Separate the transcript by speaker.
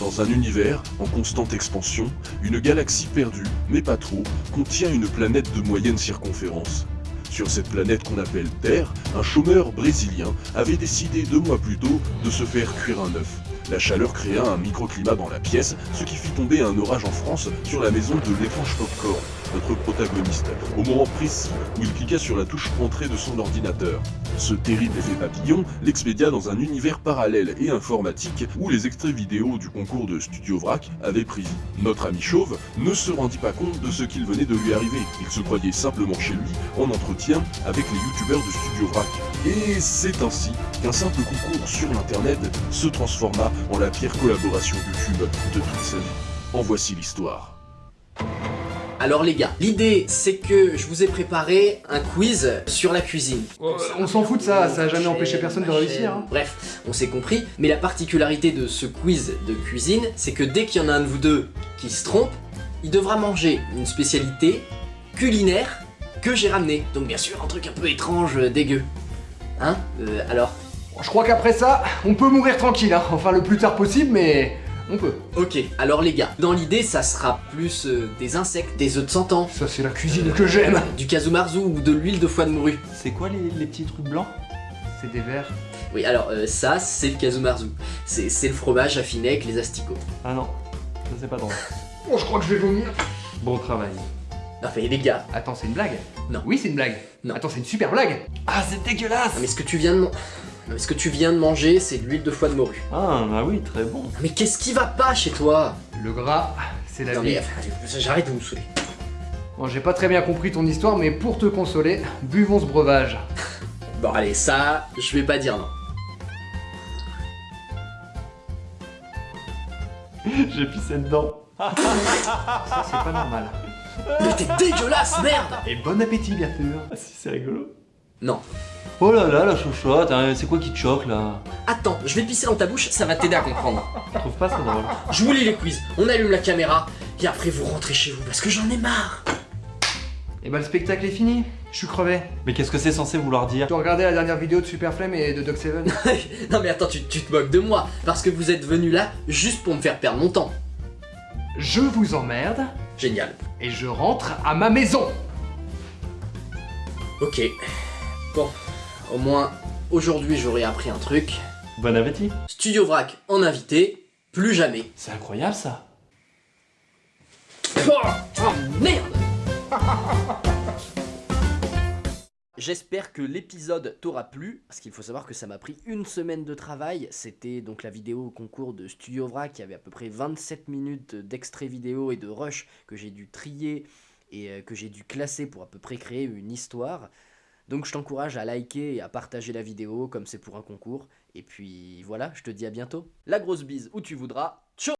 Speaker 1: Dans un univers en constante expansion, une galaxie perdue, mais pas trop, contient une planète de moyenne circonférence. Sur cette planète qu'on appelle Terre, un chômeur brésilien avait décidé deux mois plus tôt de se faire cuire un œuf. La chaleur créa un microclimat dans la pièce, ce qui fit tomber un orage en France sur la maison de l'étrange Popcorn, notre protagoniste, au moment précis où il cliqua sur la touche entrée de son ordinateur. Ce terrible effet papillon l'expédia dans un univers parallèle et informatique où les extraits vidéo du concours de Studio Vrac avaient pris. Notre ami chauve ne se rendit pas compte de ce qu'il venait de lui arriver. Il se croyait simplement chez lui en entretien avec les youtubeurs de Studio Vrac. Et c'est ainsi qu'un simple concours sur l'internet se transforma en la pire collaboration YouTube de toute sa vie. En voici l'histoire.
Speaker 2: Alors les gars, l'idée c'est que je vous ai préparé un quiz sur la cuisine.
Speaker 3: On s'en fout de ça, ça a jamais empêché personne de réussir. Hein.
Speaker 2: Bref, on s'est compris, mais la particularité de ce quiz de cuisine, c'est que dès qu'il y en a un de vous deux qui se trompe, il devra manger une spécialité culinaire que j'ai ramené. Donc bien sûr, un truc un peu étrange, euh, dégueu. Hein euh, Alors
Speaker 3: Je crois qu'après ça, on peut mourir tranquille, hein. enfin le plus tard possible, mais on peut.
Speaker 2: Ok, alors les gars, dans l'idée, ça sera plus euh, des insectes, des œufs de 100 ans,
Speaker 3: Ça c'est la cuisine que j'aime.
Speaker 2: du kazumarzu ou de l'huile de foie de morue.
Speaker 4: C'est quoi les, les petits trucs blancs?
Speaker 3: C'est des verres.
Speaker 2: Oui, alors euh, ça, c'est le kazumarzu. C'est c'est le fromage affiné avec les asticots.
Speaker 4: Ah non, ça c'est pas drôle.
Speaker 3: Oh, je crois que je vais vomir.
Speaker 4: Bon travail.
Speaker 2: Non mais les gars,
Speaker 3: Attends, c'est une blague?
Speaker 2: Non.
Speaker 3: Oui, c'est une blague.
Speaker 2: Non.
Speaker 3: Attends, c'est une super blague.
Speaker 4: Ah c'est dégueulasse
Speaker 2: non, mais ce que tu viens de ce que tu viens de manger, c'est de l'huile de foie de morue.
Speaker 4: Ah bah oui, très bon.
Speaker 2: Non, mais qu'est-ce qui va pas chez toi?
Speaker 3: Le gras, c'est la
Speaker 2: Non
Speaker 3: vie.
Speaker 2: mais j'arrête de vous saouler.
Speaker 3: Bon, j'ai pas très bien compris ton histoire, mais pour te consoler, buvons ce breuvage.
Speaker 2: Bon allez, ça, je vais pas dire non.
Speaker 4: J'ai pissé dedans.
Speaker 3: Ça, c'est pas normal.
Speaker 2: Mais t'es dégueulasse, merde
Speaker 3: Et bon appétit, bien sûr.
Speaker 4: Ah si, c'est rigolo.
Speaker 2: Non.
Speaker 4: Oh là là, la chouchotte, hein, c'est quoi qui te choque là?
Speaker 2: Attends, je vais pisser dans ta bouche, ça va t'aider à comprendre.
Speaker 4: Je trouve pas ça drôle?
Speaker 2: Je vous lis les quiz, on allume la caméra, et après vous rentrez chez vous, parce que j'en ai marre
Speaker 3: Et bah, le spectacle est fini. Je suis crevé.
Speaker 4: Mais qu'est-ce que c'est censé vouloir dire?
Speaker 3: Tu as regardé la dernière vidéo de Superflame et de Doc Seven?
Speaker 2: Non mais attends, tu, tu te moques de moi, parce que vous êtes venu là juste pour me faire perdre mon temps.
Speaker 3: Je vous emmerde
Speaker 2: Génial.
Speaker 3: et je rentre à ma maison.
Speaker 2: Ok. Bon, au moins, aujourd'hui j'aurai appris un truc.
Speaker 4: Bon appétit.
Speaker 2: Studio Vrac en invité, plus jamais.
Speaker 4: C'est incroyable ça.
Speaker 2: Oh, oh, merde J'espère que l'épisode t'aura plu, parce qu'il faut savoir que ça m'a pris une semaine de travail. C'était donc la vidéo au concours de Studio Vrac, qui avait à peu près 27 minutes d'extrait vidéo et de rush que j'ai dû trier et euh, que j'ai dû classer pour à peu près créer une histoire. Donc je t'encourage à liker et à partager la vidéo comme c'est pour un concours. Et puis voilà, je te dis à bientôt. La grosse bise où tu voudras. Ciao